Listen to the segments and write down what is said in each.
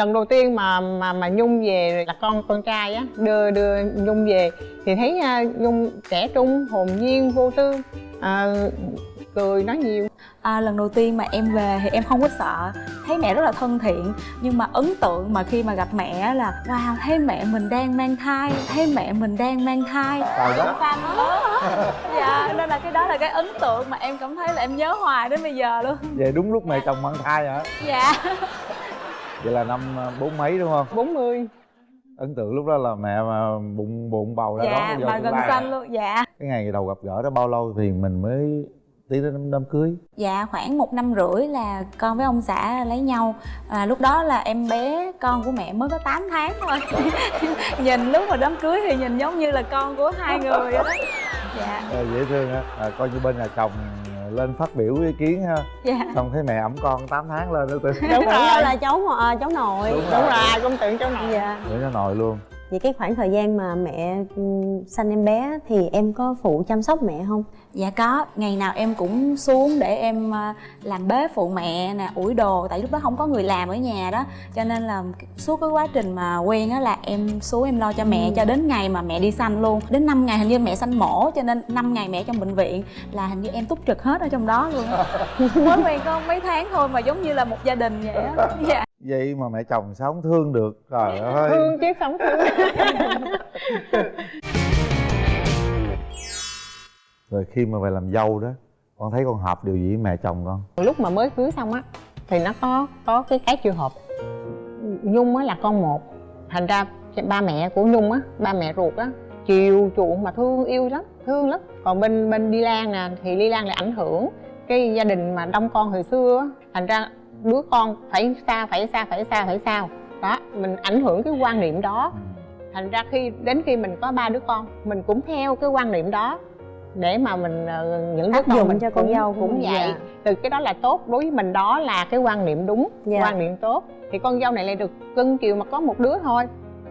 lần đầu tiên mà mà mà nhung về là con con trai á đưa đưa nhung về thì thấy uh, nhung trẻ trung hồn nhiên vô tư uh, cười nói nhiều. À, lần đầu tiên mà em về thì em không có sợ thấy mẹ rất là thân thiện. Nhưng mà ấn tượng mà khi mà gặp mẹ là wow thấy mẹ mình đang mang thai thấy mẹ mình đang mang thai. Trời xanh dạ nên là cái đó là cái ấn tượng mà em cảm thấy là em nhớ hoài đến bây giờ luôn. Về đúng lúc mẹ chồng mang thai hả? dạ Vậy là năm ờ, bốn mấy đúng không? 40 Ấn tượng lúc đó là mẹ mà bụng bụng bầu đã dạ đón mà gần xanh luôn dạ. Cái ngày đầu gặp gỡ đó bao lâu thì mình mới tiến đến đám, đám cưới? Dạ khoảng một năm rưỡi là con với ông xã lấy nhau. À, Lúc đó là em bé con của mẹ mới có 8 tháng thôi. Nhìn lúc mà đám cưới thì nhìn giống như là con của hai người vậy đó. Dạ. À, dễ thương á, à, coi như bên nhà chồng lên phát biểu ý kiến ha. Dạ. Xong thấy mẹ ẩm con 8 tháng lên nữa tự đúng Tưởng rồi. là cháu à, cháu nội. Đúng đúng rồi. công tượng cháu nội. Dạ. Để nó nội luôn vậy cái khoảng thời gian mà mẹ ừ, sanh em bé thì em có phụ chăm sóc mẹ không? Dạ có, ngày nào em cũng xuống để em à, làm bếp phụ mẹ nè, ủi đồ. Tại lúc đó không có người làm ở nhà đó. Cho nên là suốt cái quá trình mà quen á là em xuống em lo cho mẹ Ừ. cho đến ngày mà mẹ đi sanh luôn. Đến 5 ngày hình như mẹ sanh mổ cho nên 5 ngày mẹ trong bệnh viện là hình như em túc trực hết ở trong đó luôn Mới quen có mấy tháng thôi mà giống như là một gia đình vậy á. Dạ Vậy mà mẹ chồng sao không thương được? Trời ơi. Thương chứ sống thương. Rồi khi mà về làm dâu đó Con thấy con hợp điều gì với mẹ chồng con? lúc mà mới cưới xong á thì nó có có cái cái chưa hợp. Nhung á là con một thành ra ba mẹ của nhung á ba mẹ ruột á chiều chuộng mà thương yêu lắm thương lắm. Còn bên bên đi lan nè thì đi lan lại ảnh hưởng cái gia đình mà đông con hồi xưa á. Thành ra đứa con phải xa phải xa phải xa phải sao đó mình ảnh hưởng cái quan niệm đó. Thành ra khi đến khi mình có ba đứa con mình cũng theo cái quan niệm đó để mà mình ờ, những đứa Áp con mình cho con dâu cũng vậy. dạ. từ cái đó là tốt đối với mình đó là cái quan niệm đúng Dạ. quan niệm tốt. Thì con dâu này lại được cưng chiều mà có một đứa thôi.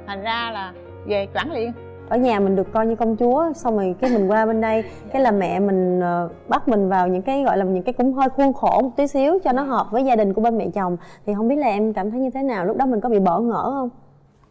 Thành ra là về chuẩn liền ở nhà mình được coi như công chúa xong rồi cái mình qua bên đây cái là mẹ mình ờ, bắt mình vào những cái gọi là những cái cũng hơi khuôn khổ một tí xíu cho nó hợp với gia đình của bên mẹ chồng. Thì không biết là em cảm thấy như thế nào? Lúc đó mình có bị bỡ ngỡ không?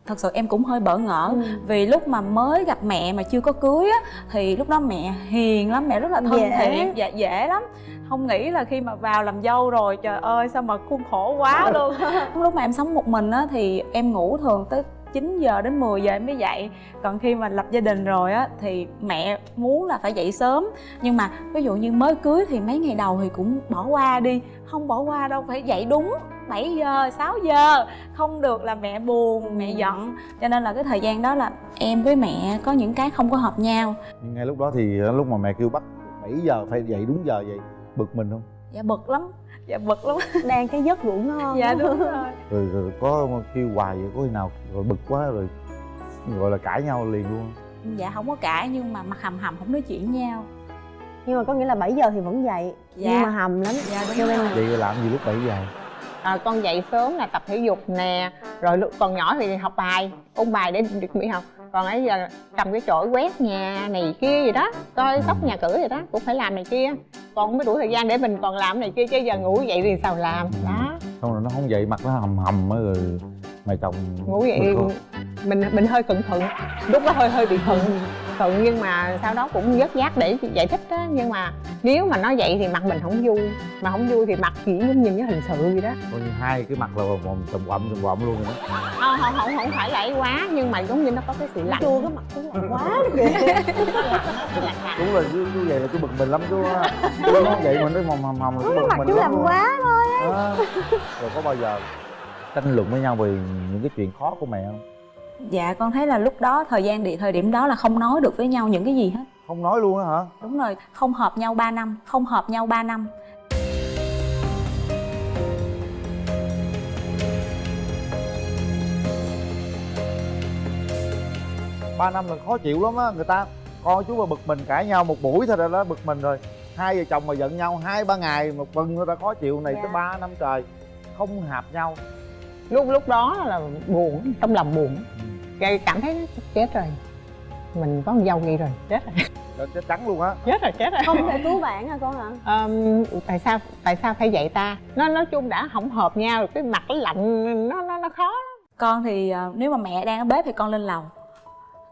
Thật sự em cũng hơi bỡ ngỡ. Ừ. vì lúc mà mới gặp mẹ mà chưa có cưới á thì lúc đó mẹ hiền lắm mẹ rất là thân Dễ. thiện dạ dễ lắm. Không nghĩ là khi mà vào làm dâu rồi trời ơi sao mà khuôn khổ quá luôn. Lúc mà em sống một mình á thì em ngủ thường tới 9 giờ đến 10 giờ em mới dậy. Còn khi mà lập gia đình rồi á thì mẹ muốn là phải dậy sớm. Nhưng mà ví dụ như mới cưới thì mấy ngày đầu thì cũng bỏ qua đi. Không bỏ qua đâu phải dậy đúng 7 giờ 6 giờ. Không được là mẹ buồn mẹ giận. Cho nên là cái thời gian đó là em với mẹ có những cái không có hợp nhau. Nhưng ngay lúc đó thì lúc mà mẹ kêu bắt 7 giờ phải dậy đúng giờ vậy Bực mình không? dạ bực lắm dạ bực lắm. Đang cái giấc ngủ ngon dạ đúng rồi. Rồi, rồi có kêu hoài vậy có khi nào rồi bực quá rồi gọi là cãi nhau liền luôn. Dạ không có cãi nhưng mà mặt hầm hầm không nói chuyện với nhau. Nhưng mà có nghĩa là 7 giờ thì vẫn dậy Dạ. nhưng mà hầm lắm. Dạ đúng rồi. Vậy làm gì lúc 7 giờ? à, con dậy sớm là tập thể dục nè rồi lúc còn nhỏ thì học bài ôn bài để được mỹ học còn ấy giờ cầm cái chổi quét nhà này kia gì đó coi sóc nhà cửa gì đó cũng phải làm này kia. Còn không có đủ thời gian để mình còn làm này kia chứ giờ ngủ dậy thì sao làm? Đó. Xong rồi nó không dậy mặt nó hầm hầm á rồi mẹ chồng ngủ không? mình mình hơi cẩn thận lúc đó hơi hơi bị thận thận nhưng mà sau đó cũng vớt vát để giải thích á nhưng mà nếu mà nó vậy thì mặt mình không vui. Mà không vui thì mặt chỉ giống như cái hình sự vậy đó. Coi như hai cái mặt là vòng tùm quậm tùm quậm luôn rồi đó. Không không không không phải lẫy quá nhưng mà giống như nó có cái sự lạnh. Chua cái mặt cũng lạnh quá kìa. Đúng là chú, chú vậy là chú bực mình lắm chú á Chú nó vậy mà nó hầm là chú cái bực mặt mình chú lắm làm luôn. quá thôi. Đó. Rồi có bao giờ tranh luận với nhau về những cái chuyện khó của mẹ không? Dạ con thấy là lúc đó thời gian địa thời điểm đó là không nói được với nhau những cái gì hết. Không nói luôn á hả? đúng rồi không hợp nhau 3 năm không hợp nhau 3 năm. Ba năm là khó chịu lắm á người ta. Con chú mà bực mình cãi nhau một buổi thôi là đã bực mình rồi. Hai vợ chồng mà giận nhau hai ba ngày một tuần người ta khó chịu này Dạ. tới ba năm trời. Không hợp nhau lúc lúc đó là buồn trong lòng buồn. Cái cảm thấy chết rồi. Mình có con dâu vậy rồi chết rồi. Chết trắng luôn á. Chết rồi chết rồi. Không thể cứu bạn hả con hả? Ờm, tại sao tại sao phải vậy ta? Nó nói chung đã không hợp nhau rồi cái mặt nó lạnh nó nó nó khó. Con thì ờ, nếu mà mẹ đang ở bếp thì con lên lầu.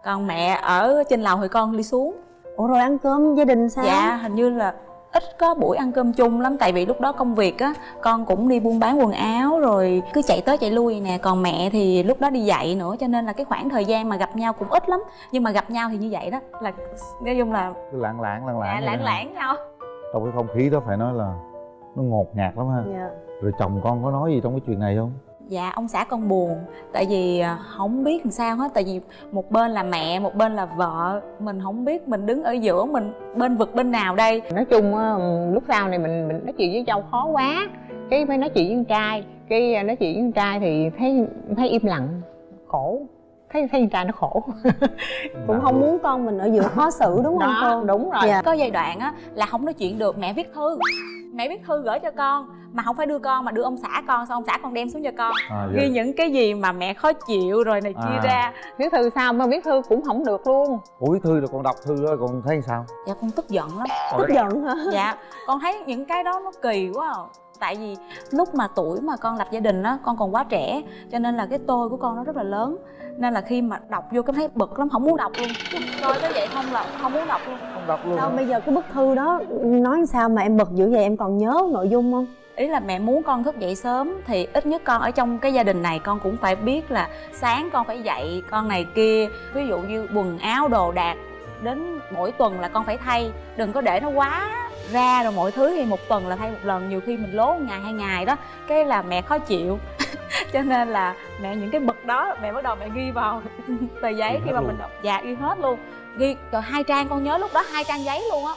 Còn mẹ ở trên lầu thì con đi xuống. Ủa rồi ăn cơm gia đình sao? Dạ hình như là ít có buổi ăn cơm chung lắm tại vì lúc đó công việc á con cũng đi buôn bán quần áo rồi cứ chạy tới chạy lui nè. Còn mẹ thì lúc đó đi dạy nữa cho nên là cái khoảng thời gian mà gặp nhau cũng ít lắm. Nhưng mà gặp nhau thì như vậy đó là nói chung là cứ lãng lãng lãng lãng dạ, lãng lãng nhau. Trong cái không khí đó phải nói là nó ngột ngạt lắm ha. Dạ. Rồi chồng con có nói gì trong cái chuyện này không dạ ông xã con buồn. Tại vì à, không biết làm sao hết. Tại vì một bên là mẹ, một bên là vợ. Mình không biết mình đứng ở giữa mình bên vực bên nào đây. Nói chung ừ, lúc sau này mình mình nói chuyện với châu khó quá. Cái phải nói chuyện với con trai. Cái à, nói chuyện với con trai thì thấy thấy im lặng, khổ thấy thấy con trai nó khổ. Cũng không muốn con mình ở giữa khó xử đúng không đó cô? đúng rồi. Dạ. có giai đoạn á là không nói chuyện được mẹ viết thư. Mẹ viết thư gửi cho con mà không phải đưa con mà đưa ông xã con xong ông xã con đem xuống cho con. À, ghi những cái gì mà mẹ khó chịu rồi này kia À. ra. Viết thư sao mà viết thư cũng không được luôn. Ủa thư rồi con đọc thư đó con thấy sao? Dạ con tức giận lắm. Tức giận hả? Dạ con thấy những cái đó nó kỳ quá à. Tại vì lúc mà tuổi mà con lập gia đình á con còn quá trẻ cho nên là cái tôi của con nó rất là lớn. Nên là khi mà đọc vô cái thấy bực lắm không muốn đọc luôn. Coi tới vậy không là không muốn đọc luôn. Không đọc luôn đâu hả? bây giờ cái bức thư đó nói sao mà em bực dữ vậy? Em còn nhớ nội dung không? Ý là mẹ muốn con thức dậy sớm thì ít nhất con ở trong cái gia đình này con cũng phải biết là sáng con phải dậy con này kia ví dụ như quần áo đồ đạc đến mỗi tuần là con phải thay đừng có để nó quá ra rồi mọi thứ thì một tuần là thay một lần nhiều khi mình lố một ngày hai ngày đó cái là mẹ khó chịu. Cho nên là mẹ những cái bực đó mẹ bắt đầu mẹ ghi vào tờ giấy Ghi khi mà luôn. mình đọc. Dạ ghi hết luôn. Ghi rồi hai trang con nhớ lúc đó hai trang giấy luôn á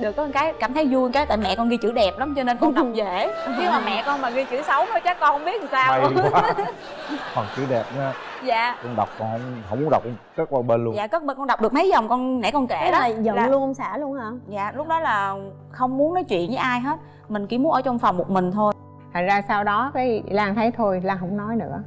được có một cái cảm thấy vui cái tại mẹ con ghi chữ đẹp lắm cho nên con đọc dễ. Chứ mà mẹ con mà ghi chữ xấu thôi chắc con không biết làm sao. May quá. Còn chữ đẹp nha. Dạ. Con đọc con không, không muốn đọc con cất qua bên luôn. Dạ cất bên con đọc được mấy dòng con nãy con kể Thế đó. là giận là- luôn ông xã luôn hả? Dạ lúc đó là không muốn nói chuyện với ai hết. Mình chỉ muốn ở trong phòng một mình thôi. Thành ra sau đó cái lan thấy thôi lan không nói nữa.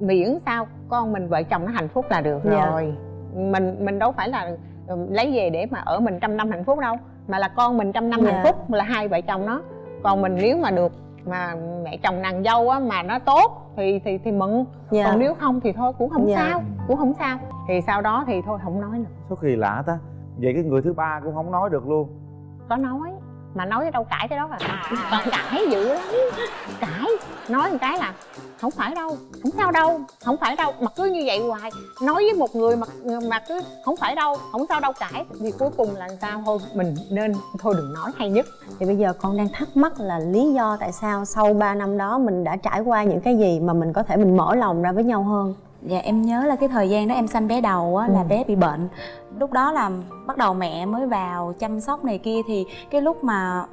Miễn sao con mình vợ chồng nó hạnh phúc là được Dạ. rồi. Mình mình đâu phải là ừ, lấy về để mà ở mình trăm năm hạnh phúc đâu mà là con mình trăm năm Dạ. hạnh phúc là hai vợ chồng nó. Còn mình nếu mà được mà mẹ chồng nàng dâu á mà nó tốt thì thì thì mừng. Dạ. Còn nếu không thì thôi cũng không Dạ. sao cũng không sao. Thì sau đó thì thôi không nói nữa. Số kỳ lạ ta vậy cái người thứ ba cũng không nói được luôn. Có nói mà nói cái đâu cãi cái đó là còn cãi dữ lắm. Cãi. Nói một cái là không phải đâu không sao đâu không phải đâu. Mà cứ như vậy hoài. Nói với một người mà mà cứ không phải đâu không sao đâu cãi. Thì cuối cùng là sao? Thôi mình nên thôi đừng nói hay nhất. Thì bây giờ con đang thắc mắc là lý do tại sao sau 3 năm đó mình đã trải qua những cái gì mà mình có thể mình mở lòng ra với nhau hơn dạ em nhớ là cái thời gian đó em sanh bé đầu á là Ừ. bé bị bệnh lúc đó là bắt đầu mẹ mới vào chăm sóc này kia thì cái lúc mà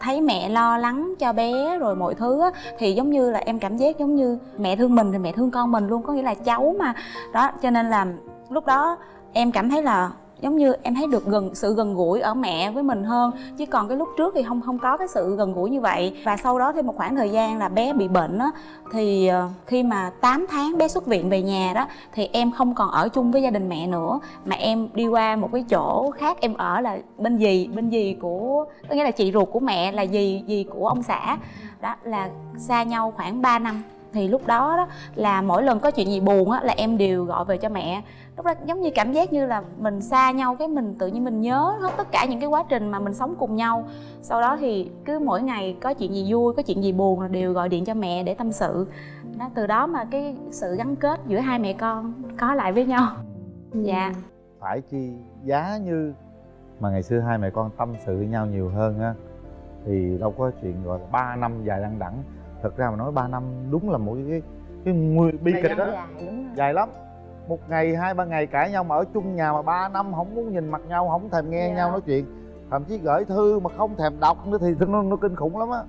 thấy mẹ lo lắng cho bé rồi mọi thứ á thì giống như là em cảm giác giống như mẹ thương mình thì mẹ thương con mình luôn có nghĩa là cháu mà đó cho nên là lúc đó em cảm thấy là giống như em thấy được gần, sự gần gũi ở mẹ với mình hơn. Chứ còn cái lúc trước thì không không có cái sự gần gũi như vậy. Và sau đó thêm một khoảng thời gian là bé bị bệnh á, thì ờ, khi mà 8 tháng bé xuất viện về nhà đó, thì em không còn ở chung với gia đình mẹ nữa. Mà em đi qua một cái chỗ khác, em ở là bên gì bên gì của, có nghĩa là chị ruột của mẹ là gì gì của ông xã. Đó, là xa nhau khoảng 3 năm thì lúc đó, đó là mỗi lần có chuyện gì buồn á là em đều gọi về cho mẹ. Lúc đó giống như cảm giác như là mình xa nhau cái mình tự nhiên mình nhớ hết tất cả những cái quá trình mà mình sống cùng nhau. Sau đó thì cứ mỗi ngày có chuyện gì vui có chuyện gì buồn là đều gọi điện cho mẹ để tâm sự. Đó từ đó mà cái sự gắn kết giữa hai mẹ con có lại với nhau. Dạ. Phải chi giá như mà ngày xưa hai mẹ con tâm sự với nhau nhiều hơn á thì đâu có chuyện gọi là ba năm dài đăng đẳng thật ra mà nói ba năm đúng là một cái cái nguy bi kịch đó. dài dài lắm. Một ngày hai ba ngày cãi nhau mà ở chung nhà mà ba năm không muốn nhìn mặt nhau không thèm nghe Dạ. nhau nói chuyện. Thậm chí gửi thư mà không thèm đọc nữa thì nó, nó kinh khủng lắm á